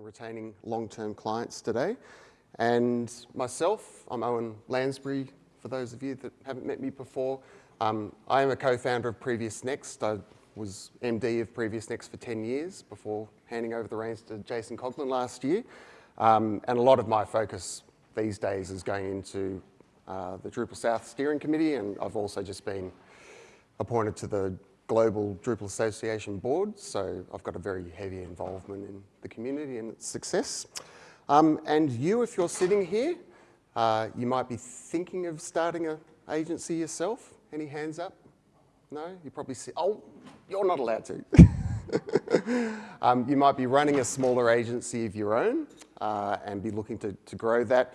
and retaining long-term clients today. And myself, I'm Owen Lansbury, for those of you that haven't met me before. Um, I am a co-founder of Previous Next. I was MD of Previous Next for 10 years before handing over the reins to Jason Coughlin last year. Um, and a lot of my focus these days is going into uh, the Drupal South Steering Committee, and I've also just been appointed to the Global Drupal Association Board, so I've got a very heavy involvement in the community and its success. Um, and you, if you're sitting here, uh, you might be thinking of starting an agency yourself. Any hands up? No? You probably see, oh, you're not allowed to. um, you might be running a smaller agency of your own uh, and be looking to, to grow that.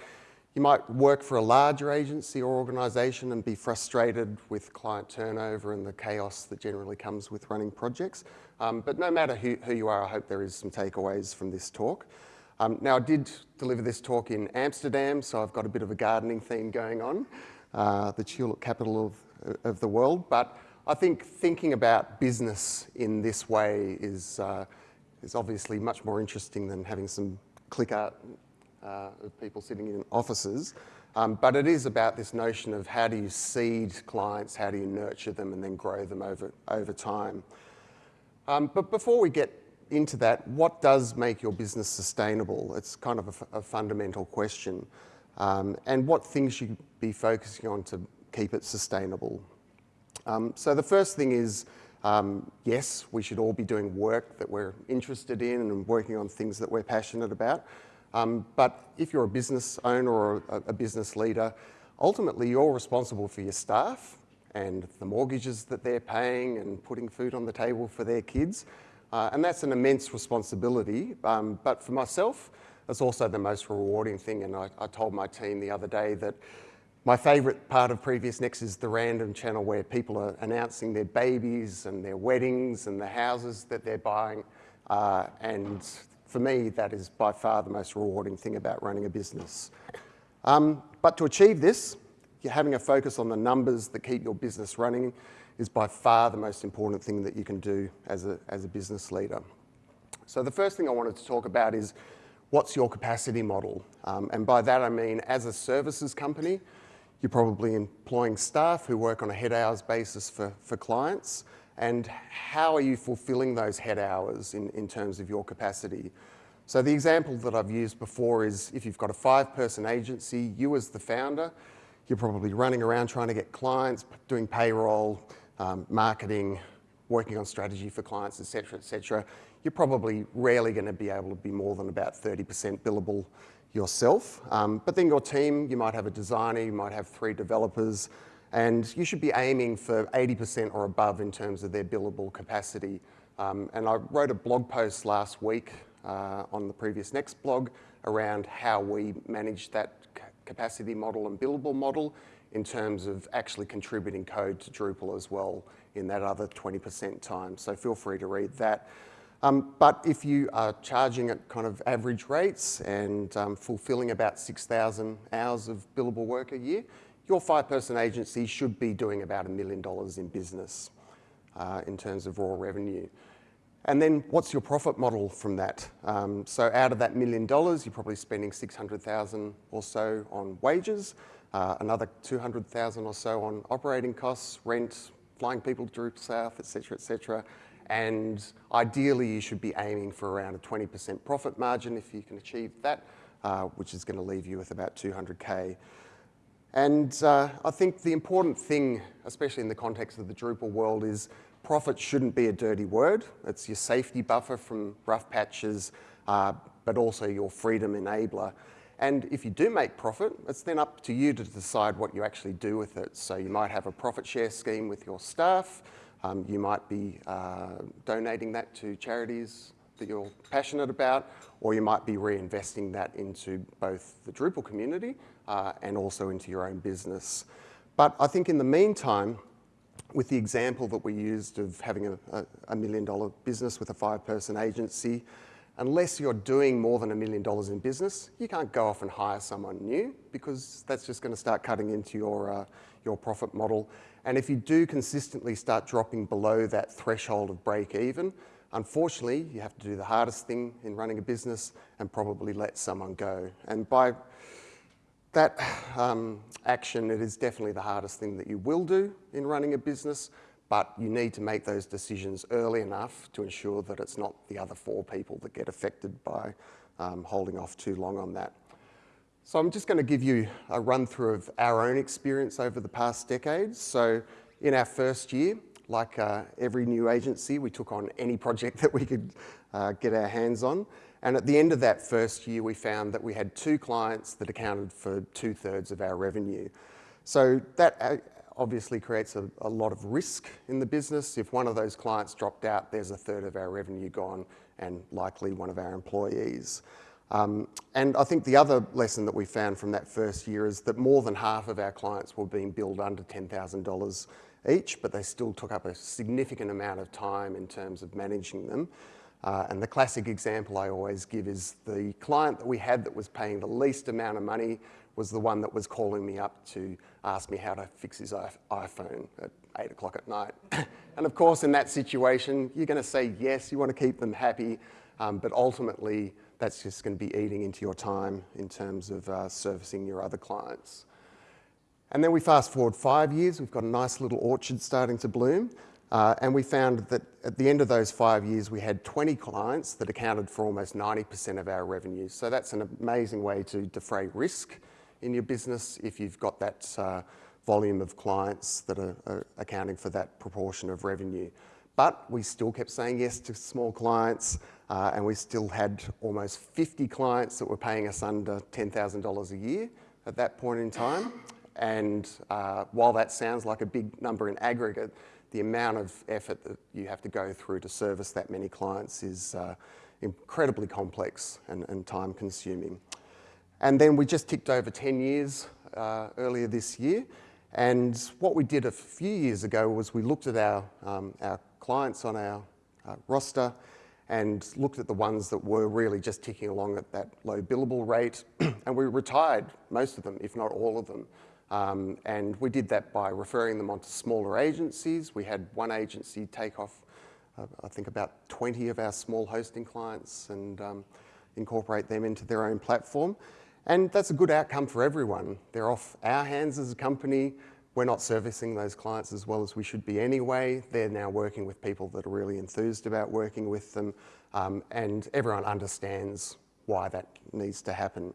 You might work for a larger agency or organisation and be frustrated with client turnover and the chaos that generally comes with running projects. Um, but no matter who, who, you are, I hope there is some takeaways from this talk. Um, now, I did deliver this talk in Amsterdam, so I've got a bit of a gardening theme going on, uh, the tulip capital of, of the world. But I think thinking about business in this way is, uh, is obviously much more interesting than having some click art uh, of people sitting in offices. Um, but it is about this notion of how do you seed clients, how do you nurture them and then grow them over, over time. Um, but before we get into that, what does make your business sustainable? It's kind of a, fundamental question. Um, and what things you be focusing on to keep it sustainable. Um, so the first thing is, um, yes, we should all be doing work that we're interested in and working on things that we're passionate about. Um, but if you're a business owner or a, a, business leader, ultimately you're responsible for your staff and the mortgages that they're paying and putting food on the table for their kids. Uh, and that's an immense responsibility. Um, but for myself, it's also the most rewarding thing. And I, I told my team the other day that my favourite part of Previous Next is the random channel where people are announcing their babies and their weddings and the houses that they're buying. Uh, and for me, that is by far the most rewarding thing about running a business. Um, but to achieve this, having a focus on the numbers that keep your business running is by far the most important thing that you can do as a, as a business leader. So the first thing I wanted to talk about is what's your capacity model? Um, and by that I mean as a services company, you're probably employing staff who work on a head hours basis for, for clients and how are you fulfilling those head hours in, in terms of your capacity? So the example that I've used before is if you've got a five person agency, you as the founder, you're probably running around trying to get clients, doing payroll, um, marketing, working on strategy for clients, et cetera, et cetera. You're probably rarely going to be able to be more than about 30% billable yourself. Um, but then your team, you might have a designer, you might have three developers, and you should be aiming for 80% or above in terms of their billable capacity. Um, and I wrote a blog post last week uh, on the previous next blog around how we manage that capacity model and billable model in terms of actually contributing code to Drupal as well in that other 20% time. So feel free to read that. Um, but if you are charging at kind of average rates and um, fulfilling about 6,000 hours of billable work a year, your five-person agency should be doing about a million dollars in business uh, in terms of raw revenue. And then what's your profit model from that? Um, so out of that million dollars, you're probably spending 600,000 or so on wages, uh, another 200,000 or so on operating costs, rent, flying people to South, et cetera, et cetera. And ideally, you should be aiming for around a 20% profit margin if you can achieve that, uh, which is going to leave you with about 200K. And uh, I think the important thing, especially in the context of the Drupal world, is profit shouldn't be a dirty word. It's your safety buffer from rough patches, uh, but also your freedom enabler. And if you do make profit, it's then up to you to decide what you actually do with it. So you might have a profit share scheme with your staff. Um, you might be uh, donating that to charities that you're passionate about, or you might be reinvesting that into both the Drupal community uh, and also into your own business. But I think in the meantime, with the example that we used of having a, a, a million dollar business with a five person agency, unless you're doing more than a million dollars in business, you can't go off and hire someone new because that's just going to start cutting into your, uh, your profit model. And if you do consistently start dropping below that threshold of break even, unfortunately, you have to do the hardest thing in running a business and probably let someone go. And by that um, action, it is definitely the hardest thing that you will do in running a business, but you need to make those decisions early enough to ensure that it's not the other four people that get affected by um, holding off too long on that. So I'm just going to give you a run through of our own experience over the past decades. So in our first year, like uh, every new agency, we took on any project that we could uh, get our hands on. And at the end of that first year, we found that we had two clients that accounted for two thirds of our revenue. So that uh, obviously creates a, a, lot of risk in the business. If one of those clients dropped out, there's a third of our revenue gone and likely one of our employees. Um, and I think the other lesson that we found from that first year is that more than half of our clients were being billed under $10,000 each, but they still took up a significant amount of time in terms of managing them. Uh, and the classic example I always give is the client that we had that was paying the least amount of money was the one that was calling me up to ask me how to fix his iPhone at eight o'clock at night. and of course, in that situation, you're going to say yes, you want to keep them happy, um, but ultimately, that's just going to be eating into your time in terms of uh, servicing your other clients. And then we fast forward five years, we've got a nice little orchard starting to bloom. Uh, and we found that at the end of those five years, we had 20 clients that accounted for almost 90% of our revenue. So that's an amazing way to defray risk in your business if you've got that uh, volume of clients that are, are, accounting for that proportion of revenue. But we still kept saying yes to small clients, uh, and we still had almost 50 clients that were paying us under $10,000 a year at that point in time. And uh, while that sounds like a big number in aggregate, the amount of effort that you have to go through to service that many clients is uh, incredibly complex and, and, time consuming. And then we just ticked over 10 years uh, earlier this year. And what we did a few years ago was we looked at our, um, our clients on our uh, roster and looked at the ones that were really just ticking along at that low billable rate. and we retired most of them, if not all of them. Um, and we did that by referring them onto smaller agencies. We had one agency take off, uh, I think, about 20 of our small hosting clients and um, incorporate them into their own platform. And that's a good outcome for everyone. They're off our hands as a company. We're not servicing those clients as well as we should be anyway. They're now working with people that are really enthused about working with them. Um, and everyone understands why that needs to happen.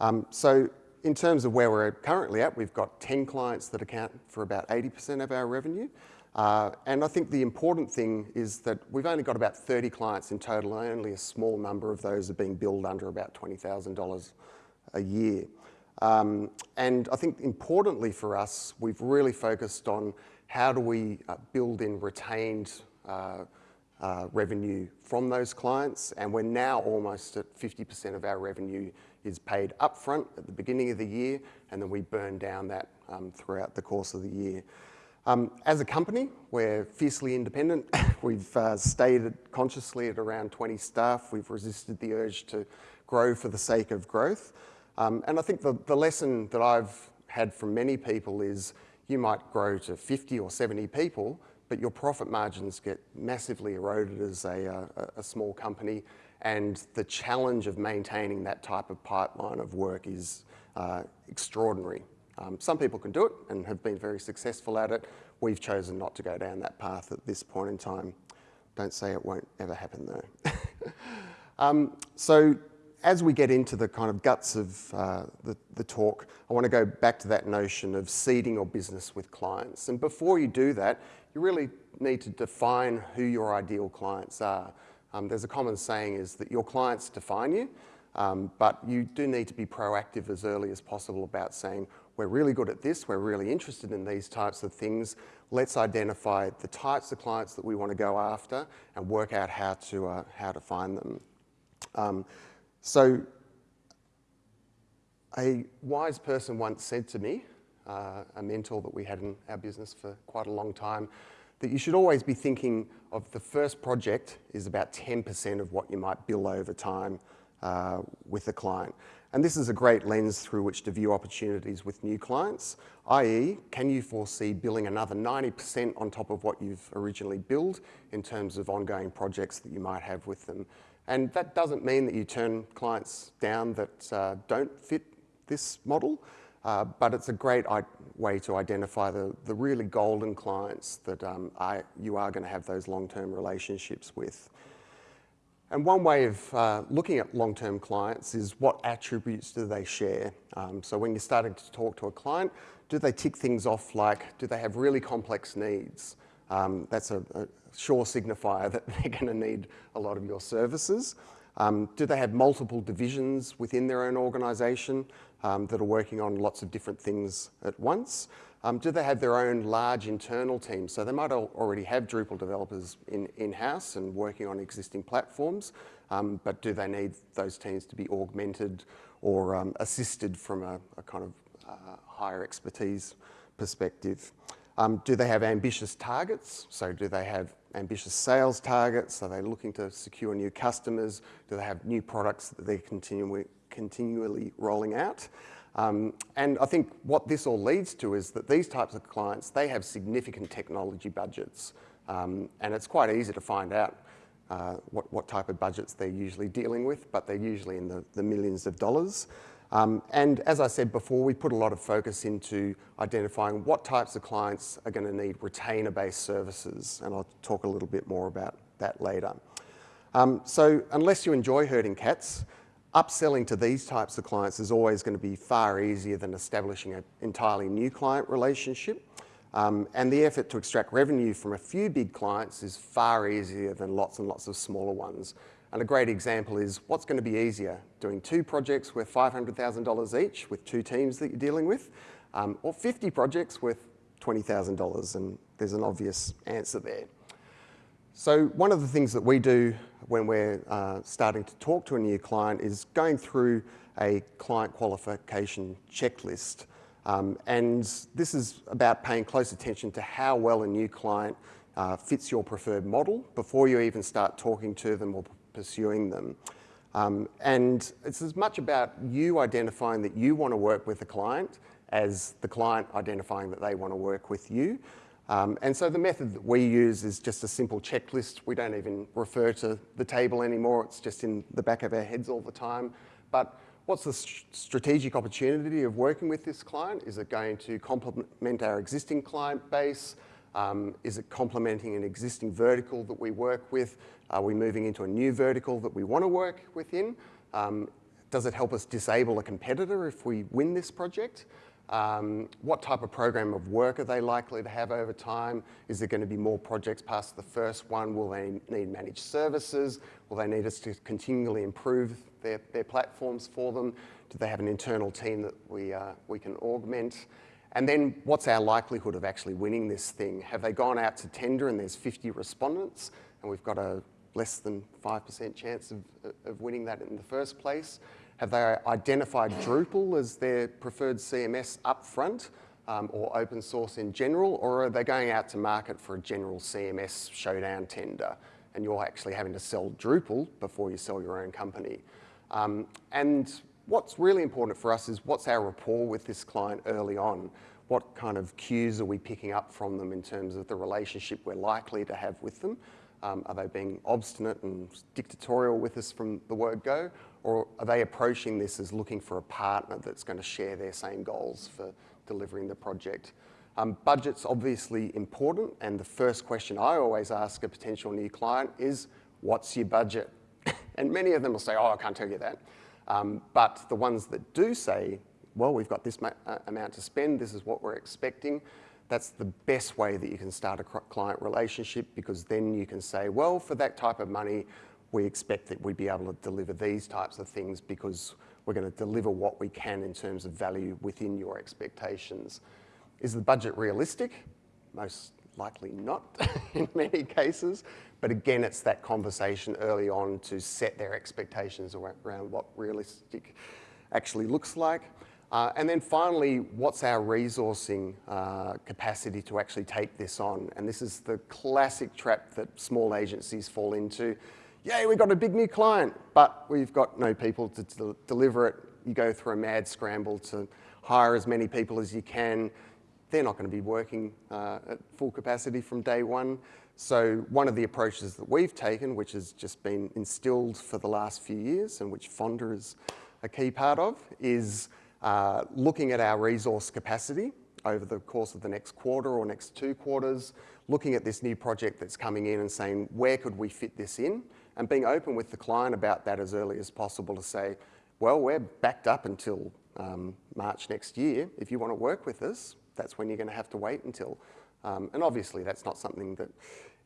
Um, so in terms of where we're currently at, we've got 10 clients that account for about 80% of our revenue. Uh, and I think the important thing is that we've only got about 30 clients in total, and only a small number of those are being billed under about $20,000 a year. Um, and I think importantly for us, we've really focused on how do we uh, build in retained uh, uh, revenue from those clients, and we're now almost at 50% of our revenue is paid upfront at the beginning of the year, and then we burn down that um, throughout the course of the year. Um, as a company, we're fiercely independent. We've uh, stayed consciously at around 20 staff. We've resisted the urge to grow for the sake of growth. Um, and I think the, the lesson that I've had from many people is you might grow to 50 or 70 people, but your profit margins get massively eroded as a, uh, a, a small company and the challenge of maintaining that type of pipeline of work is uh, extraordinary. Um, some people can do it and have been very successful at it. We've chosen not to go down that path at this point in time. Don't say it won't ever happen though. um, so as we get into the kind of guts of uh, the, the talk, I want to go back to that notion of seeding your business with clients. And before you do that, you really need to define who your ideal clients are. Um, there's a common saying is that your clients define you, um, but you do need to be proactive as early as possible about saying, we're really good at this, we're really interested in these types of things, let's identify the types of clients that we want to go after and work out how to, uh, how to find them. Um, so a wise person once said to me, uh, a mentor that we had in our business for quite a long time, that you should always be thinking of the first project is about 10% of what you might bill over time. uh, with a client. And this is a great lens through which to view opportunities with new clients, i.e. can you foresee billing another 90% on top of what you've originally billed in terms of ongoing projects that you might have with them. And that doesn't mean that you turn clients down that uh, don't fit this model, uh, but it's a great way to identify the, the really golden clients that um, you are going to have those long-term relationships with. And one way of uh, looking at long-term clients is what attributes do they share? Um, so when you're starting to talk to a client, do they tick things off like, do they have really complex needs? Um, that's a, a, sure signifier that they're going to need a lot of your services. Um, do they have multiple divisions within their own organisation um, that are working on lots of different things at once? Um, do they have their own large internal teams? So they might already have Drupal developers in-house in and working on existing platforms, um, but do they need those teams to be augmented or um, assisted from a, a kind of uh, higher expertise perspective? Um, do they have ambitious targets? So do they have ambitious sales targets? Are they looking to secure new customers? Do they have new products that they're continually, rolling out? Um, and I think what this all leads to is that these types of clients, they have significant technology budgets. Um, and it's quite easy to find out uh, what, what type of budgets they're usually dealing with, but they're usually in the, the millions of dollars. Um, and as I said before, we put a lot of focus into identifying what types of clients are going to need retainer-based services, and I'll talk a little bit more about that later. Um, so unless you enjoy herding cats, upselling to these types of clients is always going to be far easier than establishing an entirely new client relationship. Um, and the effort to extract revenue from a few big clients is far easier than lots and lots of smaller ones. And a great example is what's going to be easier, doing two projects worth $500,000 each with two teams that you're dealing with, um, or 50 projects worth $20,000, and there's an obvious answer there. So one of the things that we do when we're uh, starting to talk to a new client is going through a client qualification checklist. Um, and this is about paying close attention to how well a new client uh, fits your preferred model before you even start talking to them or pursuing them. Um, and it's as much about you identifying that you want to work with the client as the client identifying that they want to work with you. Um, and so the method that we use is just a simple checklist. We don't even refer to the table anymore. It's just in the back of our heads all the time. But what's the strategic opportunity of working with this client? Is it going to complement our existing client base? Um, is it complementing an existing vertical that we work with? Are we moving into a new vertical that we want to work within? Um, does it help us disable a competitor if we win this project? Um, what type of program of work are they likely to have over time? Is there going to be more projects past the first one? Will they need managed services? Will they need us to continually improve their, their platforms for them? Do they have an internal team that we, uh, we can augment? And then what's our likelihood of actually winning this thing? Have they gone out to tender and there's 50 respondents and we've got a less than 5% chance of, of winning that in the first place? Have they identified Drupal as their preferred CMS upfront um, or open source in general, or are they going out to market for a general CMS showdown tender and you're actually having to sell Drupal before you sell your own company? Um, and what's really important for us is what's our rapport with this client early on? What kind of cues are we picking up from them in terms of the relationship we're likely to have with them? Um, are they being obstinate and dictatorial with us from the word go? Or are they approaching this as looking for a partner that's going to share their same goals for delivering the project? Um, budget's obviously important, and the first question I always ask a potential new client is, what's your budget? and many of them will say, oh, I can't tell you that. Um, but the ones that do say, well, we've got this uh, amount to spend, this is what we're expecting, that's the best way that you can start a client relationship because then you can say, well, for that type of money, we expect that we'd be able to deliver these types of things because we're going to deliver what we can in terms of value within your expectations. Is the budget realistic? Most likely not in many cases, but again, it's that conversation early on to set their expectations around what realistic actually looks like. Uh, and then finally, what's our resourcing uh, capacity to actually take this on? And this is the classic trap that small agencies fall into yay, we've got a big new client, but we've got no people to, deliver it. You go through a mad scramble to hire as many people as you can. They're not going to be working uh, at full capacity from day one. So one of the approaches that we've taken, which has just been instilled for the last few years and which Fonda is a key part of, is uh, looking at our resource capacity over the course of the next quarter or next two quarters, looking at this new project that's coming in and saying, where could we fit this in? And being open with the client about that as early as possible to say, well, we're backed up until um, March next year. If you want to work with us, that's when you're going to have to wait until. Um, and obviously that's not something that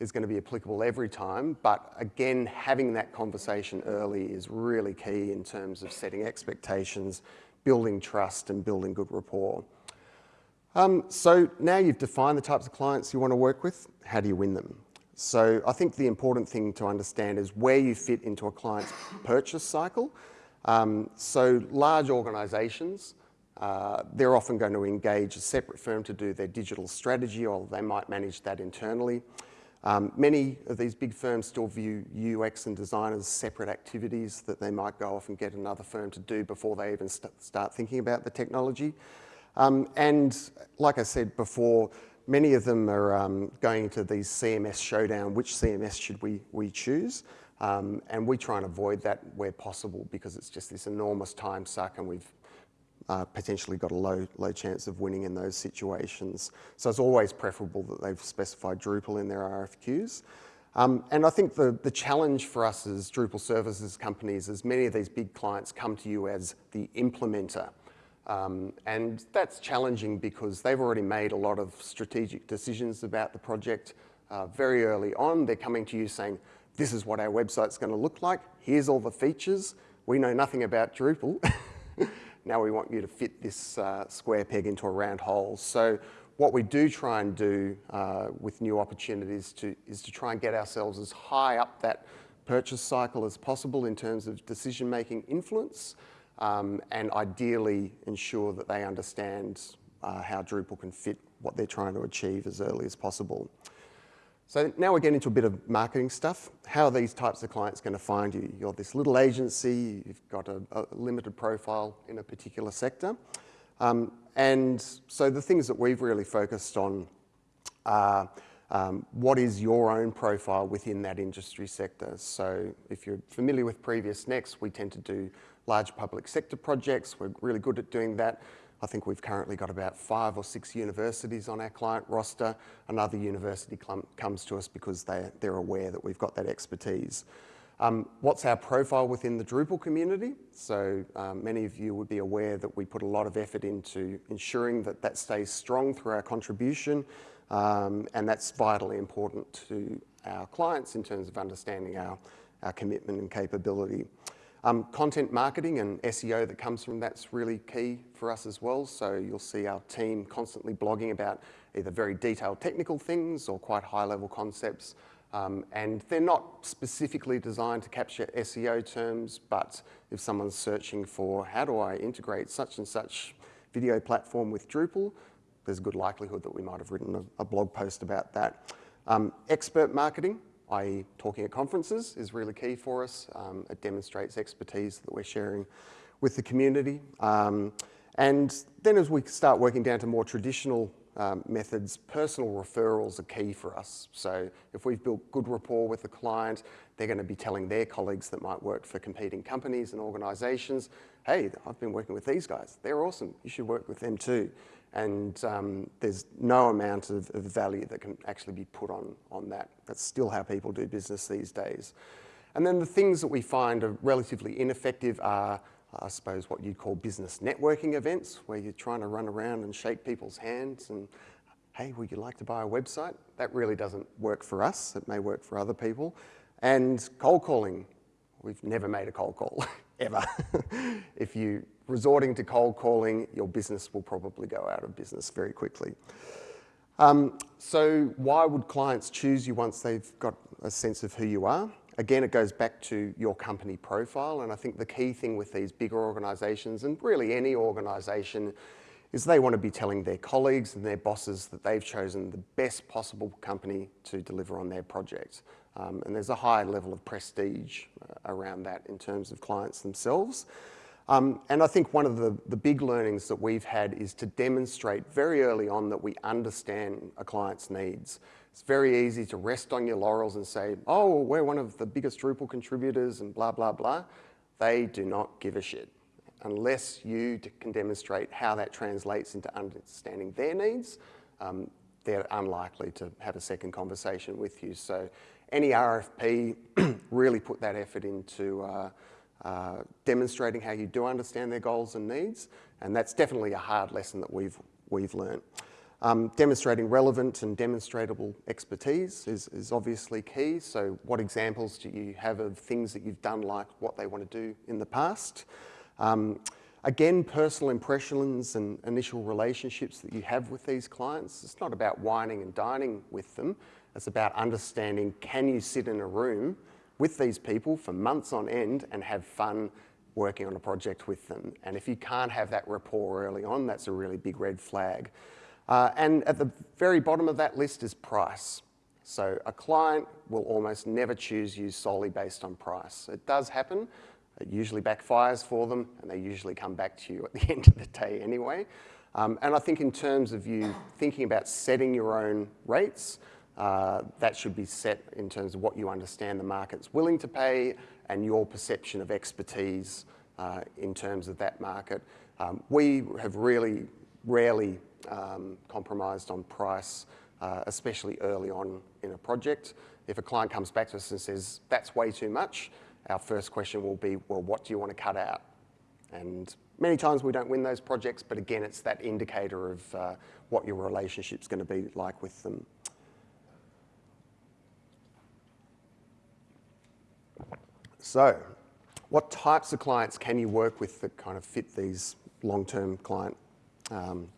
is going to be applicable every time, but again, having that conversation early is really key in terms of setting expectations, building trust and building good rapport. Um, so now you've defined the types of clients you want to work with, how do you win them? So I think the important thing to understand is where you fit into a client's purchase cycle. Um, so large organisations, uh, they're often going to engage a separate firm to do their digital strategy or they might manage that internally. Um, many of these big firms still view UX and design as separate activities that they might go off and get another firm to do before they even st start thinking about the technology. Um, and like I said before, many of them are um, going to these CMS showdown, which CMS should we, we choose? Um, and we try and avoid that where possible because it's just this enormous time suck and we've uh, potentially got a low, low chance of winning in those situations. So it's always preferable that they've specified Drupal in their RFQs. Um, and I think the, the challenge for us as Drupal services companies is many of these big clients come to you as the implementer. Um, and that's challenging because they've already made a lot of strategic decisions about the project uh, very early on. They're coming to you saying, this is what our website's going to look like. Here's all the features. We know nothing about Drupal. now we want you to fit this uh, square peg into a round hole. So what we do try and do uh, with new opportunities to, is to try and get ourselves as high up that purchase cycle as possible in terms of decision-making influence um, and ideally ensure that they understand uh, how Drupal can fit what they're trying to achieve as early as possible. So now we're getting into a bit of marketing stuff. How are these types of clients going to find you? You're this little agency, you've got a, a limited profile in a particular sector. Um, and so the things that we've really focused on are um, what is your own profile within that industry sector. So if you're familiar with Previous Next, we tend to do large public sector projects. We're really good at doing that. I think we've currently got about five or six universities on our client roster. Another university comes to us because they, they're aware that we've got that expertise. Um, what's our profile within the Drupal community? So um, many of you would be aware that we put a lot of effort into ensuring that that stays strong through our contribution um, and that's vitally important to our clients in terms of understanding our, our commitment and capability. Um, content marketing and SEO that comes from that's really key for us as well. So you'll see our team constantly blogging about either very detailed technical things or quite high level concepts. Um, and they're not specifically designed to capture SEO terms, but if someone's searching for how do I integrate such and such video platform with Drupal, there's a good likelihood that we might have written a, a blog post about that. Um, expert marketing, i.e. talking at conferences is really key for us. Um, it demonstrates expertise that we're sharing with the community. Um, and then as we start working down to more traditional um, methods, personal referrals are key for us. So if we've built good rapport with the client, they're going to be telling their colleagues that might work for competing companies and organisations, hey, I've been working with these guys. They're awesome. You should work with them too and um, there's no amount of, of, value that can actually be put on, on that. That's still how people do business these days. And then the things that we find are relatively ineffective are, I suppose, what you'd call business networking events, where you're trying to run around and shake people's hands and, hey, would you like to buy a website? That really doesn't work for us. It may work for other people. And cold calling. We've never made a cold call, ever. if you resorting to cold calling, your business will probably go out of business very quickly. Um, so why would clients choose you once they've got a sense of who you are? Again, it goes back to your company profile. And I think the key thing with these bigger organizations and really any organization is they want to be telling their colleagues and their bosses that they've chosen the best possible company to deliver on their project. Um, and there's a high level of prestige uh, around that in terms of clients themselves. Um, and I think one of the, the big learnings that we've had is to demonstrate very early on that we understand a client's needs. It's very easy to rest on your laurels and say, oh, we're one of the biggest Drupal contributors and blah, blah, blah. They do not give a shit unless you can demonstrate how that translates into understanding their needs, um, they're unlikely to have a second conversation with you. So any RFP, really put that effort into uh, uh, demonstrating how you do understand their goals and needs, and that's definitely a hard lesson that we've, we've learned. Um, demonstrating relevant and demonstrable expertise is, is obviously key. So what examples do you have of things that you've done like what they want to do in the past? Um, again, personal impressions and initial relationships that you have with these clients, it's not about wining and dining with them. It's about understanding, can you sit in a room with these people for months on end and have fun working on a project with them? And if you can't have that rapport early on, that's a really big red flag. Uh, and at the very bottom of that list is price. So a client will almost never choose you solely based on price. It does happen, it usually backfires for them and they usually come back to you at the end of the day anyway. Um, and I think in terms of you thinking about setting your own rates, uh, that should be set in terms of what you understand the market's willing to pay and your perception of expertise uh, in terms of that market. Um, we have really rarely um, compromised on price, uh, especially early on in a project. If a client comes back to us and says, that's way too much, our first question will be, well, what do you want to cut out? And many times we don't win those projects, but again, it's that indicator of uh, what your relationship's going to be like with them. So, what types of clients can you work with that kind of fit these long-term client um,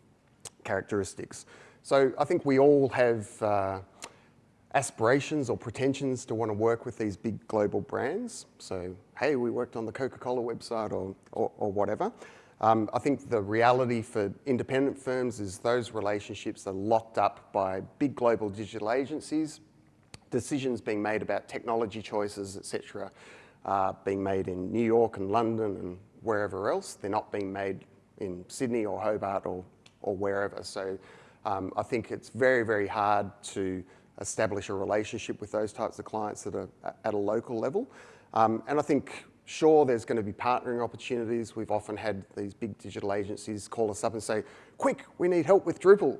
characteristics? So I think we all have uh, aspirations or pretensions to want to work with these big global brands. So, hey, we worked on the Coca-Cola website or, or, or whatever. Um, I think the reality for independent firms is those relationships are locked up by big global digital agencies, decisions being made about technology choices, etc., uh, being made in New York and London and wherever else. They're not being made in Sydney or Hobart or, or wherever. So um, I think it's very, very hard to establish a relationship with those types of clients that are at a local level. Um, and I think, sure, there's going to be partnering opportunities. We've often had these big digital agencies call us up and say, quick, we need help with Drupal.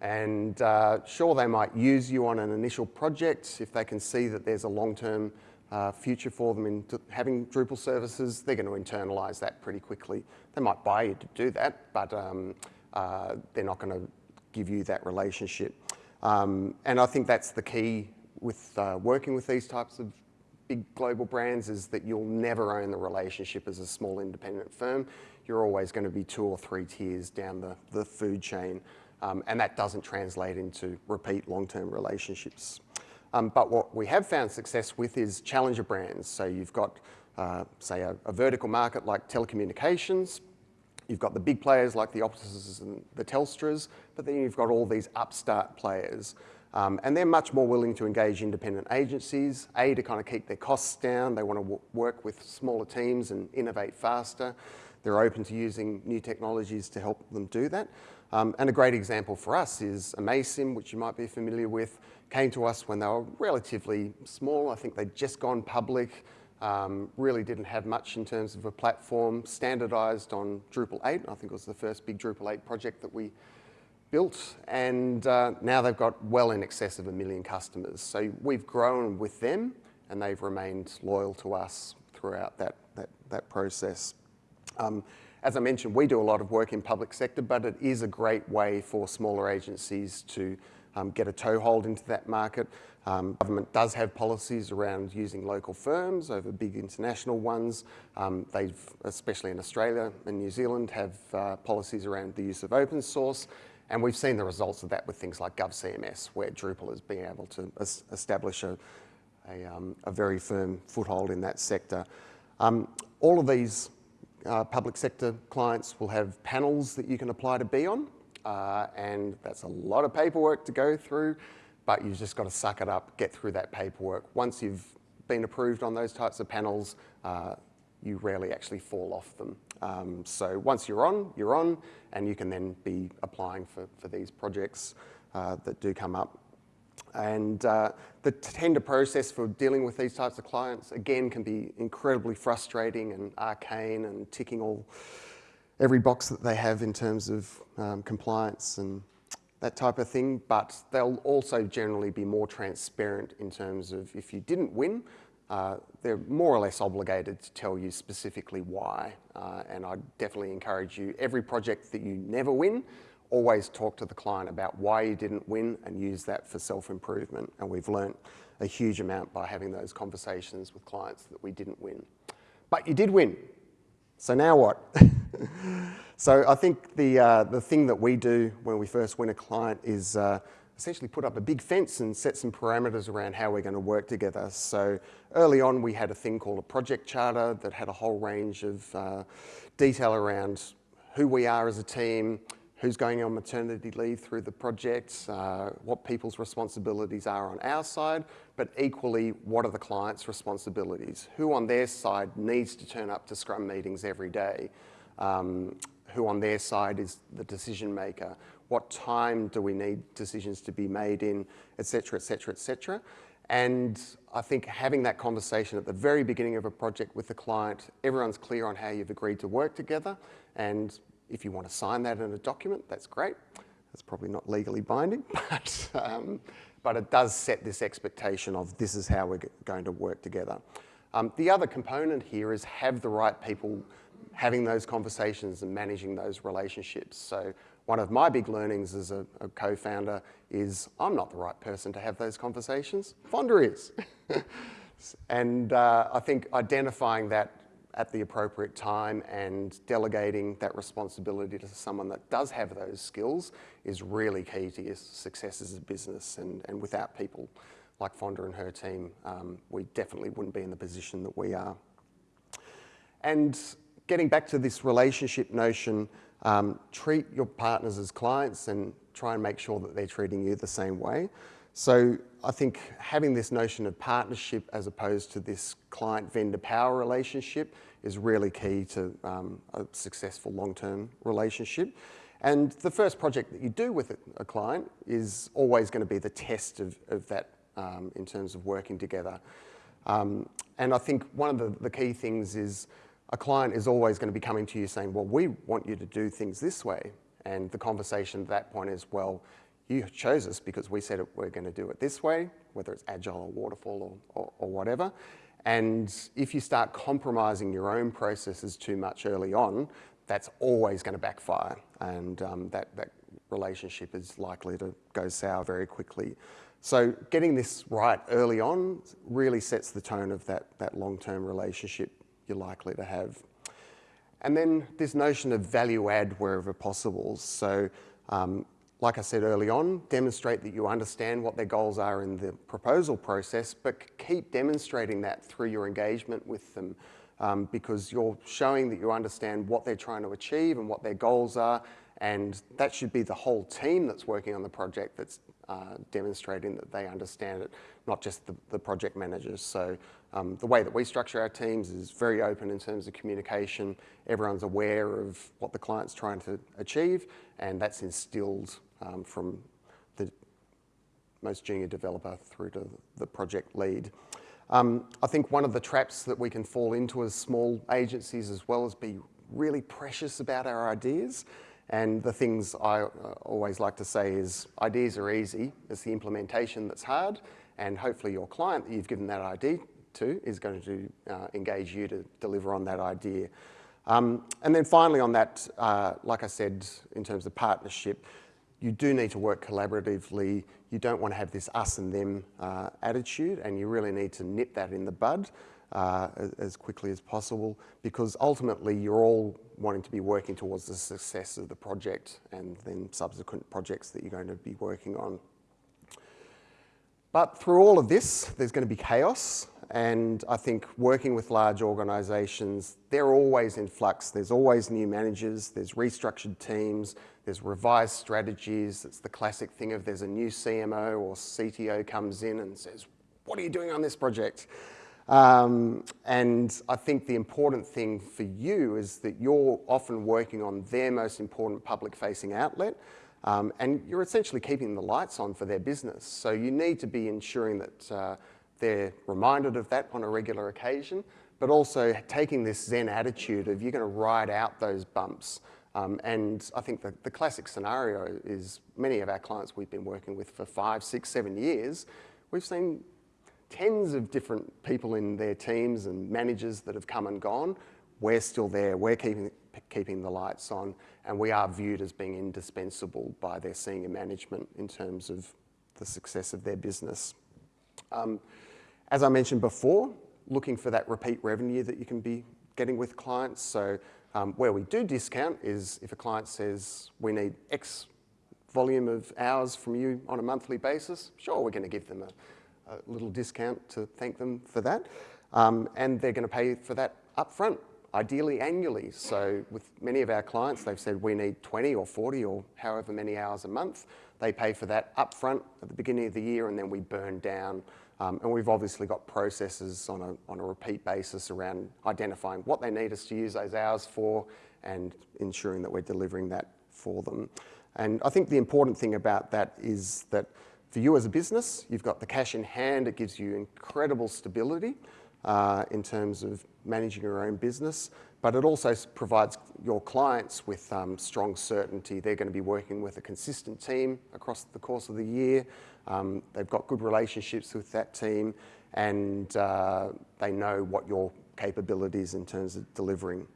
And uh, sure, they might use you on an initial project if they can see that there's a long-term uh, future for them in having Drupal services, they're going to internalize that pretty quickly. They might buy you to do that, but um, uh, they're not going to give you that relationship. Um, and I think that's the key with uh, working with these types of big global brands is that you'll never own the relationship as a small independent firm. You're always going to be two or three tiers down the, the food chain. Um, and that doesn't translate into repeat long-term relationships. Um, but what we have found success with is challenger brands. So you've got, uh, say, a, a, vertical market like telecommunications, You've got the big players like the Optuses and the Telstras, but then you've got all these upstart players. Um, and they're much more willing to engage independent agencies, A, to kind of keep their costs down. They want to work with smaller teams and innovate faster. They're open to using new technologies to help them do that. Um, and a great example for us is Amaysim, which you might be familiar with, came to us when they were relatively small. I think they'd just gone public. Um, really didn't have much in terms of a platform, standardized on Drupal 8. I think it was the first big Drupal 8 project that we built. And uh, now they've got well in excess of a million customers. So we've grown with them and they've remained loyal to us throughout that, that, that process. Um, as I mentioned, we do a lot of work in public sector, but it is a great way for smaller agencies to um, get a toehold into that market. Um, government does have policies around using local firms over big international ones. Um, they've, especially in Australia and New Zealand, have uh, policies around the use of open source. And we've seen the results of that with things like GovCMS, where Drupal has been able to establish a, a, um, a, very firm foothold in that sector. Um, all of these uh, public sector clients will have panels that you can apply to be on, uh, and that's a lot of paperwork to go through, but you've just got to suck it up, get through that paperwork. Once you've been approved on those types of panels, uh, you rarely actually fall off them. Um, so once you're on, you're on, and you can then be applying for, for these projects uh, that do come up. And uh, the tender process for dealing with these types of clients, again, can be incredibly frustrating and arcane and ticking all, every box that they have in terms of um, compliance and that type of thing, but they'll also generally be more transparent in terms of if you didn't win, uh, they're more or less obligated to tell you specifically why. Uh, and I definitely encourage you, every project that you never win, always talk to the client about why you didn't win and use that for self-improvement. And we've learnt a huge amount by having those conversations with clients that we didn't win. But you did win. So now what? so I think the, uh, the thing that we do when we first win a client is uh, essentially put up a big fence and set some parameters around how we're going to work together. So early on we had a thing called a project charter that had a whole range of uh, detail around who we are as a team, who's going on maternity leave through the project, uh, what people's responsibilities are on our side, but equally, what are the client's responsibilities? Who on their side needs to turn up to Scrum meetings every day? Um, who on their side is the decision maker? What time do we need decisions to be made in, et cetera, et cetera, et cetera. And I think having that conversation at the very beginning of a project with the client, everyone's clear on how you've agreed to work together and if you want to sign that in a document, that's great. That's probably not legally binding, but, um, but it does set this expectation of this is how we're going to work together. Um, the other component here is have the right people having those conversations and managing those relationships. So one of my big learnings as a, a co-founder is I'm not the right person to have those conversations. Fonda is. and uh, I think identifying that at the appropriate time and delegating that responsibility to someone that does have those skills is really key to your success as a business. And, and without people like Fonda and her team, um, we definitely wouldn't be in the position that we are. And getting back to this relationship notion, um, treat your partners as clients and try and make sure that they're treating you the same way. So I think having this notion of partnership as opposed to this client-vendor power relationship is really key to um, a successful long-term relationship. And the first project that you do with a client is always going to be the test of, of that um, in terms of working together. Um, and I think one of the, the key things is a client is always going to be coming to you saying, well, we want you to do things this way. And the conversation at that point is, well, you chose us because we said we're going to do it this way, whether it's agile or waterfall or, or, or whatever. And if you start compromising your own processes too much early on, that's always going to backfire. And um, that, that relationship is likely to go sour very quickly. So getting this right early on really sets the tone of that, that long-term relationship you're likely to have. And then this notion of value add wherever possible. So um, like I said early on, demonstrate that you understand what their goals are in the proposal process, but keep demonstrating that through your engagement with them um, because you're showing that you understand what they're trying to achieve and what their goals are, and that should be the whole team that's working on the project that's uh, demonstrating that they understand it, not just the, the project managers. So um, the way that we structure our teams is very open in terms of communication. Everyone's aware of what the client's trying to achieve, and that's instilled um, from the most junior developer through to the project lead. Um, I think one of the traps that we can fall into as small agencies as well is be really precious about our ideas. And the things I uh, always like to say is ideas are easy, it's the implementation that's hard, and hopefully your client that you've given that idea to is going to uh, engage you to deliver on that idea. Um, and then finally on that, uh, like I said, in terms of partnership, you do need to work collaboratively. You don't want to have this us and them uh, attitude, and you really need to nip that in the bud uh, as quickly as possible because ultimately you're all wanting to be working towards the success of the project and then subsequent projects that you're going to be working on. But through all of this, there's going to be chaos and I think working with large organisations, they're always in flux. There's always new managers, there's restructured teams, there's revised strategies. It's the classic thing of there's a new CMO or CTO comes in and says, what are you doing on this project? Um, and I think the important thing for you is that you're often working on their most important public facing outlet um, and you're essentially keeping the lights on for their business. So you need to be ensuring that uh, they're reminded of that on a regular occasion, but also taking this Zen attitude of you're going to ride out those bumps. Um, and I think the, the classic scenario is many of our clients we've been working with for five, six, seven years, we've seen tens of different people in their teams and managers that have come and gone. We're still there, we're keeping, keeping the lights on, and we are viewed as being indispensable by their senior management in terms of the success of their business. Um, as I mentioned before, looking for that repeat revenue that you can be getting with clients. So um, where we do discount is if a client says we need X volume of hours from you on a monthly basis, sure, we're going to give them a, a little discount to thank them for that. Um, and they're going to pay for that upfront, ideally annually. So with many of our clients, they've said we need 20 or 40 or however many hours a month. They pay for that upfront at the beginning of the year and then we burn down. Um, and we've obviously got processes on a, on a repeat basis around identifying what they need us to use those hours for and ensuring that we're delivering that for them. And I think the important thing about that is that for you as a business, you've got the cash in hand. It gives you incredible stability uh, in terms of managing your own business, but it also provides your clients with um, strong certainty. They're going to be working with a consistent team across the course of the year. Um, they've got good relationships with that team and uh, they know what your capabilities in terms of delivering.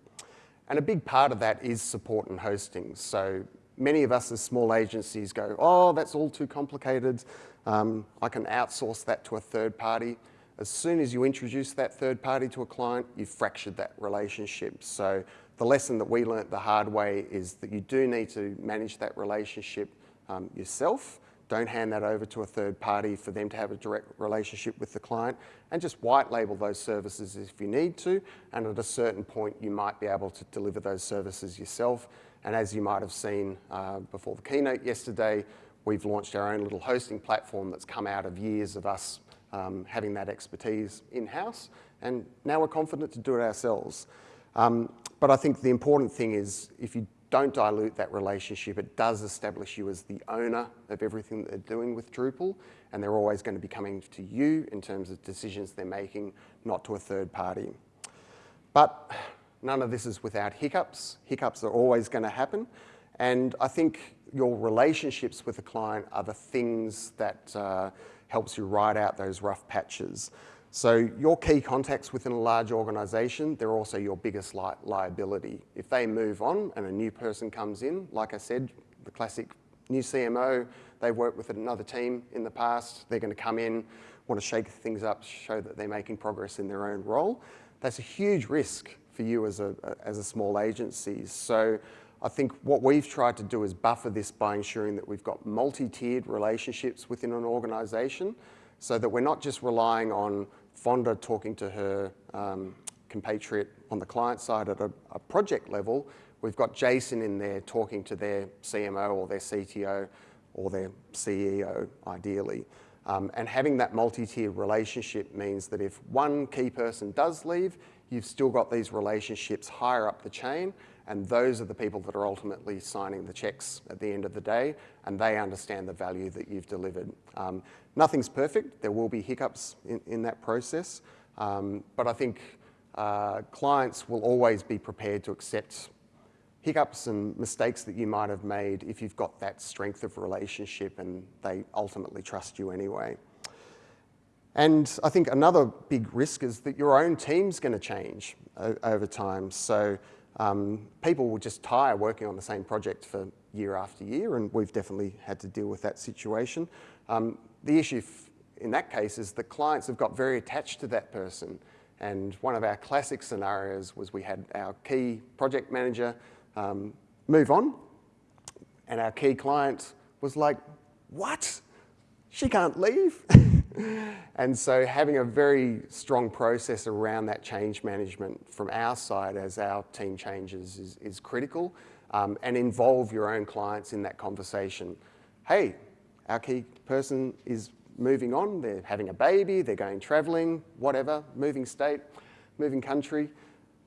And a big part of that is support and hosting. So many of us as small agencies go, oh, that's all too complicated. Um, I can outsource that to a third party. As soon as you introduce that third party to a client, you've fractured that relationship. So the lesson that we learnt the hard way is that you do need to manage that relationship um, yourself. Don't hand that over to a third party for them to have a direct relationship with the client and just white label those services if you need to. And at a certain point, you might be able to deliver those services yourself and as you might have seen uh, before the keynote yesterday, we've launched our own little hosting platform that's come out of years of us um, having that expertise in-house, and now we're confident to do it ourselves. Um, but I think the important thing is if you don't dilute that relationship, it does establish you as the owner of everything that they're doing with Drupal, and they're always going to be coming to you in terms of decisions they're making, not to a third party. But None of this is without hiccups. Hiccups are always going to happen. And I think your relationships with the client are the things that uh, helps you ride out those rough patches. So your key contacts within a large organisation, they're also your biggest li liability. If they move on and a new person comes in, like I said, the classic new CMO, they've worked with another team in the past, they're going to come in, want to shake things up, show that they're making progress in their own role. That's a huge risk for you as a, as a small agency. So I think what we've tried to do is buffer this by ensuring that we've got multi-tiered relationships within an organisation so that we're not just relying on Fonda talking to her um, compatriot on the client side at a, a, project level. We've got Jason in there talking to their CMO or their CTO or their CEO, ideally. Um, and having that multi-tiered relationship means that if one key person does leave, you've still got these relationships higher up the chain, and those are the people that are ultimately signing the checks at the end of the day, and they understand the value that you've delivered. Um, nothing's perfect. There will be hiccups in, in that process, um, but I think uh, clients will always be prepared to accept hiccups and mistakes that you might have made if you've got that strength of relationship and they ultimately trust you anyway. And I think another big risk is that your own team's going to change over time. So um, people will just tire working on the same project for year after year, and we've definitely had to deal with that situation. Um, the issue in that case is that clients have got very attached to that person. And one of our classic scenarios was we had our key project manager um, move on, and our key client was like, what? She can't leave? and so having a very strong process around that change management from our side as our team changes is, is critical um, and involve your own clients in that conversation. Hey, our key person is moving on, they're having a baby, they're going traveling, whatever, moving state, moving country.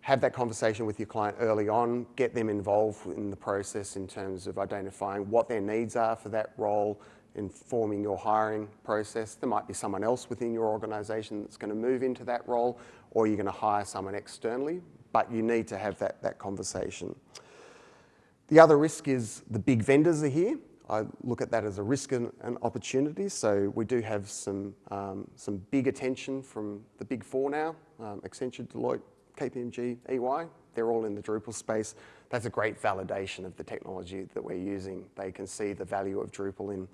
Have that conversation with your client early on, get them involved in the process in terms of identifying what their needs are for that role, informing your hiring process. There might be someone else within your organisation that's going to move into that role, or you're going to hire someone externally, but you need to have that, that conversation. The other risk is the big vendors are here. I look at that as a risk and an opportunity. So we do have some, um, some big attention from the big four now, um, Accenture, Deloitte, KPMG, EY. They're all in the Drupal space. That's a great validation of the technology that we're using. They can see the value of Drupal in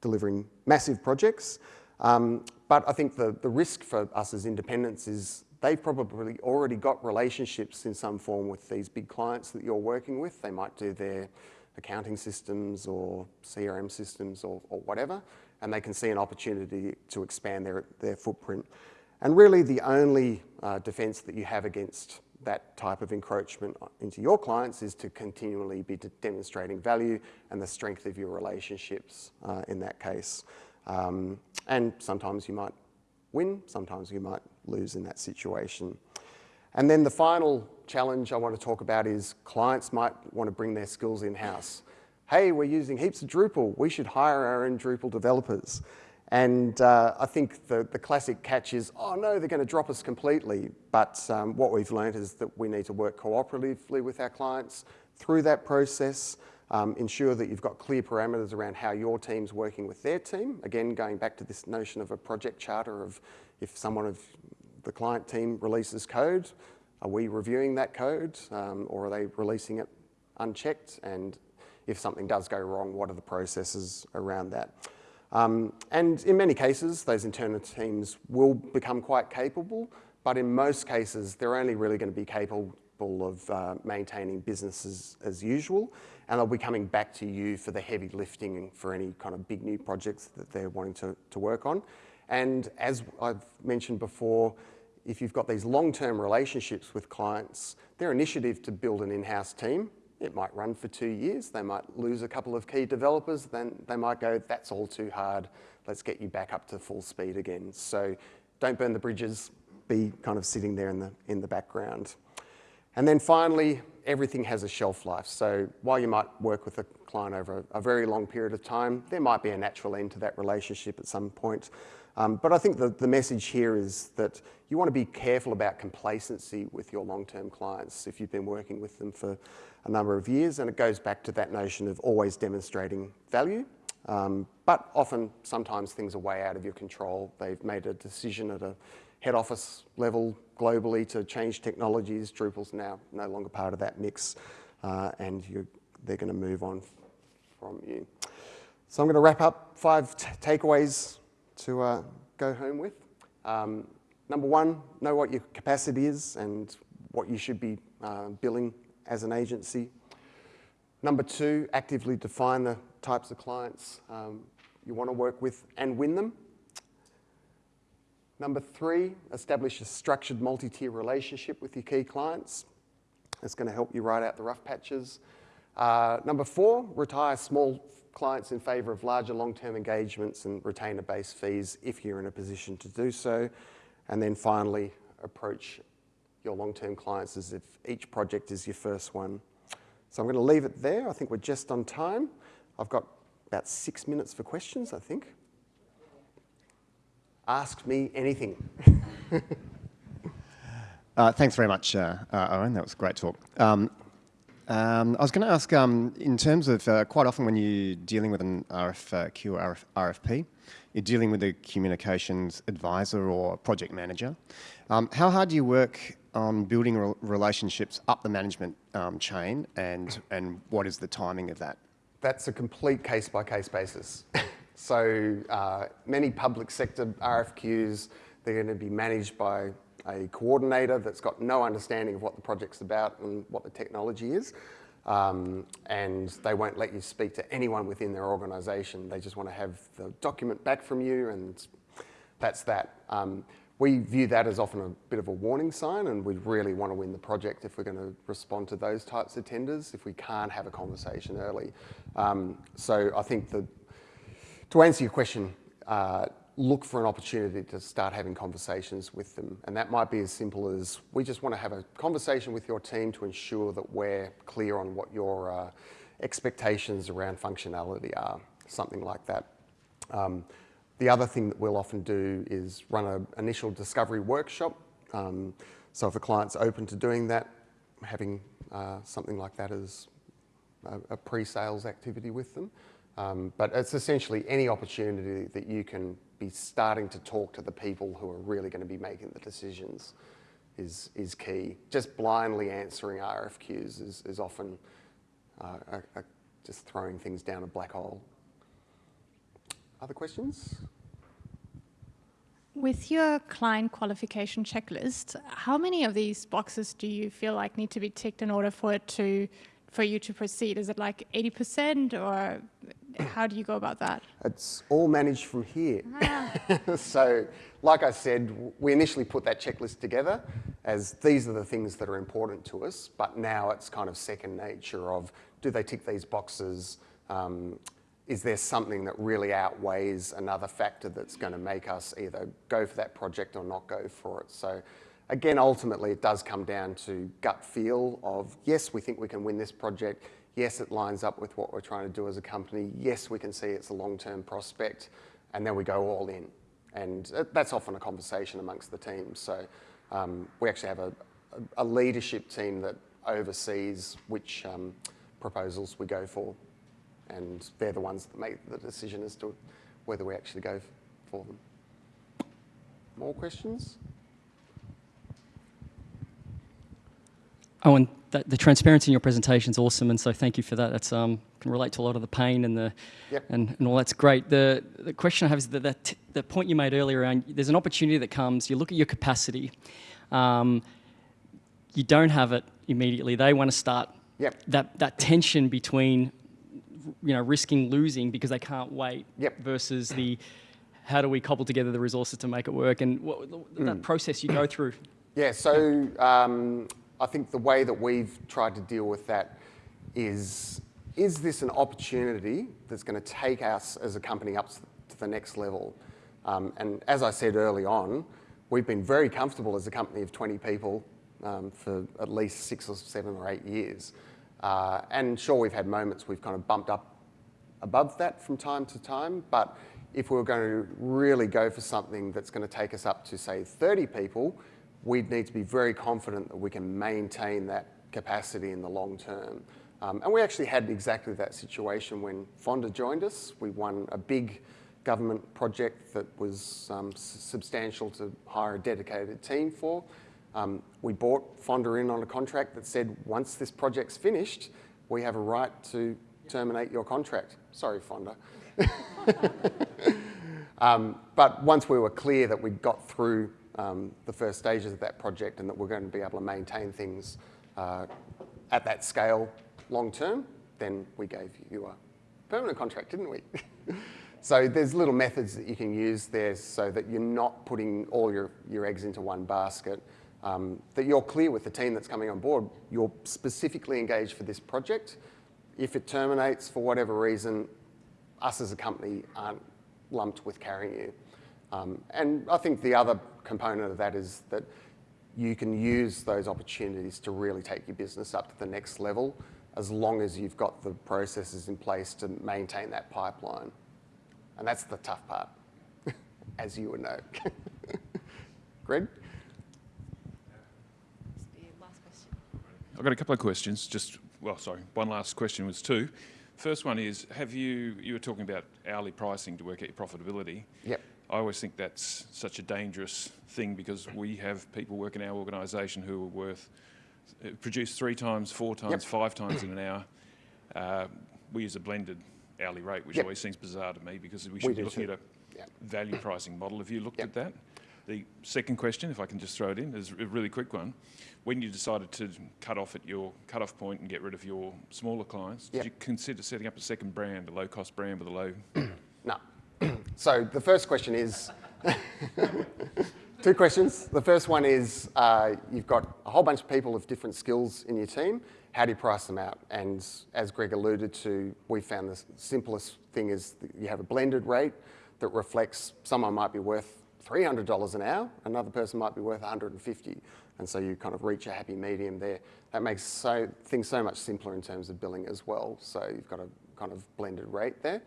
delivering massive projects. Um, but I think the, the risk for us as independents is they've probably already got relationships in some form with these big clients that you're working with. They might do their accounting systems or CRM systems or, or whatever, and they can see an opportunity to expand their, their footprint. And really the only uh, defense that you have against that type of encroachment into your clients is to continually be demonstrating value and the strength of your relationships uh, in that case. Um, and sometimes you might win, sometimes you might lose in that situation. And then the final challenge I want to talk about is clients might want to bring their skills in-house. Hey, we're using heaps of Drupal. We should hire our own Drupal developers. And uh, I think the, the classic catch is, oh no, they're going to drop us completely. But um, what we've learned is that we need to work cooperatively with our clients through that process, um, ensure that you've got clear parameters around how your team's working with their team. Again, going back to this notion of a project charter of if someone of the client team releases code, are we reviewing that code um, or are they releasing it unchecked? And if something does go wrong, what are the processes around that? Um, and in many cases, those internal teams will become quite capable, but in most cases, they're only really going to be capable of uh, maintaining business as, as, usual, and they'll be coming back to you for the heavy lifting for any kind of big new projects that they're wanting to, to work on. And as I've mentioned before, if you've got these long-term relationships with clients, their initiative to build an in-house team, it might run for two years. They might lose a couple of key developers. Then they might go, that's all too hard. Let's get you back up to full speed again. So don't burn the bridges. Be kind of sitting there in the, in the background. And then finally, everything has a shelf life. So while you might work with a client over a, a very long period of time, there might be a natural end to that relationship at some point. Um, but I think the, the message here is that you want to be careful about complacency with your long-term clients if you've been working with them for a number of years. And it goes back to that notion of always demonstrating value. Um, but often, sometimes things are way out of your control. They've made a decision at a head office level globally to change technologies. Drupal's now no longer part of that mix, uh, and they're going to move on from you. So I'm going to wrap up five takeaways to uh, go home with. Um, number one, know what your capacity is and what you should be uh, billing as an agency. Number two, actively define the types of clients um, you want to work with and win them. Number three, establish a structured multi-tier relationship with your key clients. It's going to help you ride out the rough patches. Uh, number four, retire small clients in favour of larger long-term engagements and retainer-based fees if you're in a position to do so. And then finally, approach your long-term clients as if each project is your first one. So I'm going to leave it there. I think we're just on time. I've got about six minutes for questions, I think. Ask me anything. uh, thanks very much, uh, uh, Owen. That was a great talk. Um, um, I was going to ask, um, in terms of uh, quite often when you're dealing with an RFQ or RF, RFP, you're dealing with a communications advisor or project manager. Um, how hard do you work on building re relationships up the management um, chain and, and what is the timing of that? That's a complete case-by-case -case basis. so uh, many public sector RFQs, they're going to be managed by a coordinator that's got no understanding of what the project's about and what the technology is. Um, and they won't let you speak to anyone within their organisation. They just want to have the document back from you and that's that. Um, we view that as often a bit of a warning sign and we really want to win the project if we're going to respond to those types of tenders, if we can't have a conversation early. Um, so I think that to answer your question, uh, look for an opportunity to start having conversations with them. And that might be as simple as we just want to have a conversation with your team to ensure that we're clear on what your uh, expectations around functionality are, something like that. Um, the other thing that we'll often do is run an initial discovery workshop. Um, so if a client's open to doing that, having uh, something like that as a, a pre-sales activity with them. Um, but it's essentially any opportunity that you can be starting to talk to the people who are really going to be making the decisions is, is key. Just blindly answering RFQs is, is often uh, a, a just throwing things down a black hole. Other questions? With your client qualification checklist, how many of these boxes do you feel like need to be ticked in order for it to, for you to proceed? Is it like 80% or how do you go about that? It's all managed from here. Ah. so, like I said, we initially put that checklist together as these are the things that are important to us, but now it's kind of second nature of do they tick these boxes? Um, is there something that really outweighs another factor that's going to make us either go for that project or not go for it? So again, ultimately, it does come down to gut feel of, yes, we think we can win this project. Yes, it lines up with what we're trying to do as a company. Yes, we can see it's a long-term prospect. And then we go all in. And that's often a conversation amongst the teams. So um, we actually have a, a, leadership team that oversees which um, proposals we go for and they're the ones that make the decision as to whether we actually go for them. More questions? Owen, that, the transparency in your presentation is awesome, and so thank you for that. That's um, can relate to a lot of the pain and the yep. and, and all that's great. The the question I have is that, that the point you made earlier around there's an opportunity that comes. You look at your capacity. Um, you don't have it immediately. They want to start yep. that that tension between you know, risking losing because they can't wait yep. versus the how do we cobble together the resources to make it work and what, that mm. process you go through. Yeah, so um, I think the way that we've tried to deal with that is, is this an opportunity that's going to take us as a company up to the next level? Um, and as I said early on, we've been very comfortable as a company of 20 people um, for at least six or seven or eight years. Uh, and sure, we've had moments we've kind of bumped up above that from time to time, but if we were going to really go for something that's going to take us up to, say, 30 people, we'd need to be very confident that we can maintain that capacity in the long term. Um, and we actually had exactly that situation when Fonda joined us. We won a big government project that was um, substantial to hire a dedicated team for. Um, we bought Fonda in on a contract that said, once this project's finished, we have a right to terminate your contract. Sorry, Fonda. um, but once we were clear that we'd got through um, the first stages of that project and that we're going to be able to maintain things uh, at that scale long term, then we gave you a permanent contract, didn't we? so there's little methods that you can use there so that you're not putting all your, your eggs into one basket um, that you're clear with the team that's coming on board. You're specifically engaged for this project. If it terminates for whatever reason, us as a company aren't lumped with carrying you. Um, and I think the other component of that is that you can use those opportunities to really take your business up to the next level as long as you've got the processes in place to maintain that pipeline. And that's the tough part, as you would know. Greg? I've got a couple of questions. Just, well, sorry, one last question was two. First one is, have you, you were talking about hourly pricing to work out your profitability. Yep. I always think that's such a dangerous thing because we have people work in our organisation who are worth, uh, produce three times, four times, yep. five times in an hour. Uh, we use a blended hourly rate, which yep. always seems bizarre to me because we should we be looking too. at a yep. value pricing model. Have you looked at that? The second question, if I can just throw it in, is a really quick one. When you decided to cut off at your cut-off point and get rid of your smaller clients, did you consider setting up a second brand, a low-cost brand with a low... so the first question is, Two questions. The first one is uh, you've got a whole bunch of people of different skills in your team. How do you price them out? And as Greg alluded to, we found the simplest thing is you have a blended rate that reflects someone might be worth $300 an hour, another person might be worth 150, and so you kind of reach a happy medium there. That makes so, things so much simpler in terms of billing as well. So you've got a kind of blended rate there.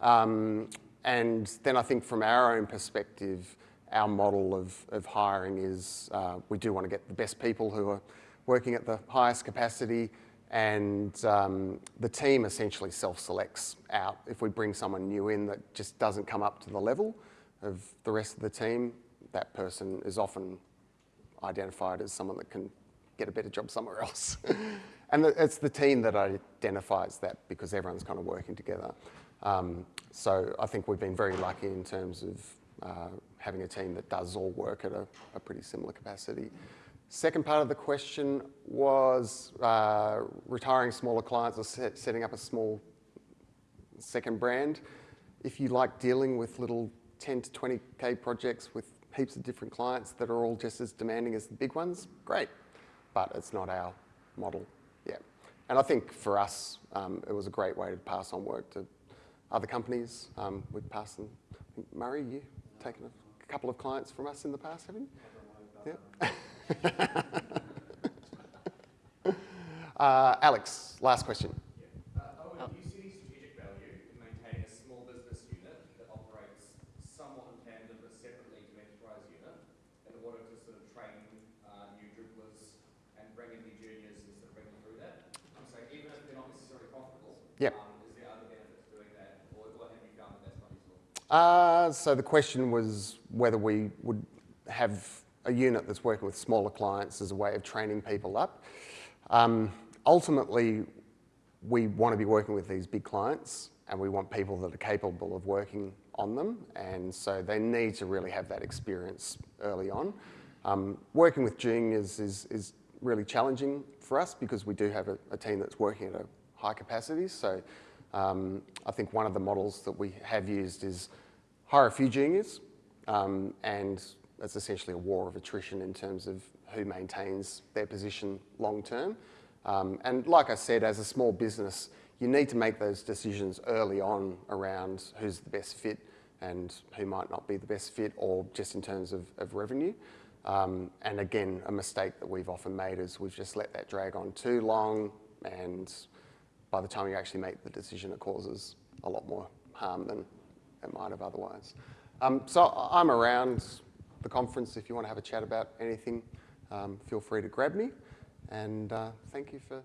Um, and then I think from our own perspective, our model of, of hiring is uh, we do want to get the best people who are working at the highest capacity and um, the team essentially self-selects out. If we bring someone new in that just doesn't come up to the level of the rest of the team, that person is often identified as someone that can get a better job somewhere else. and it's the team that identifies that because everyone's kind of working together. Um, so I think we've been very lucky in terms of uh, having a team that does all work at a, a, pretty similar capacity. Second part of the question was uh, retiring smaller clients or set, setting up a small second brand. If you like dealing with little 10 to 20k projects with heaps of different clients that are all just as demanding as the big ones, great. But it's not our model yet. And I think for us, um, it was a great way to pass on work to other companies. Um, we've passed them. Murray, you've taken a couple of clients from us in the past, haven't you? Yeah. uh, Alex, last question. Yep. Um, is there other benefits doing that, or, or have you found that that's not useful? Uh, so the question was whether we would have a unit that's working with smaller clients as a way of training people up. Um, ultimately, we want to be working with these big clients and we want people that are capable of working on them and so they need to really have that experience early on. Um, working with juniors is, is really challenging for us because we do have a, a team that's working at a high capacities. So um, I think one of the models that we have used is hire a few juniors um, and it's essentially a war of attrition in terms of who maintains their position long term. Um, and like I said, as a small business, you need to make those decisions early on around who's the best fit and who might not be the best fit or just in terms of, of revenue. Um, and again, a mistake that we've often made is we've just let that drag on too long and by the time you actually make the decision, it causes a lot more harm than it might have otherwise. Um, so I'm around the conference if you want to have a chat about anything. Um, feel free to grab me. And uh, thank you for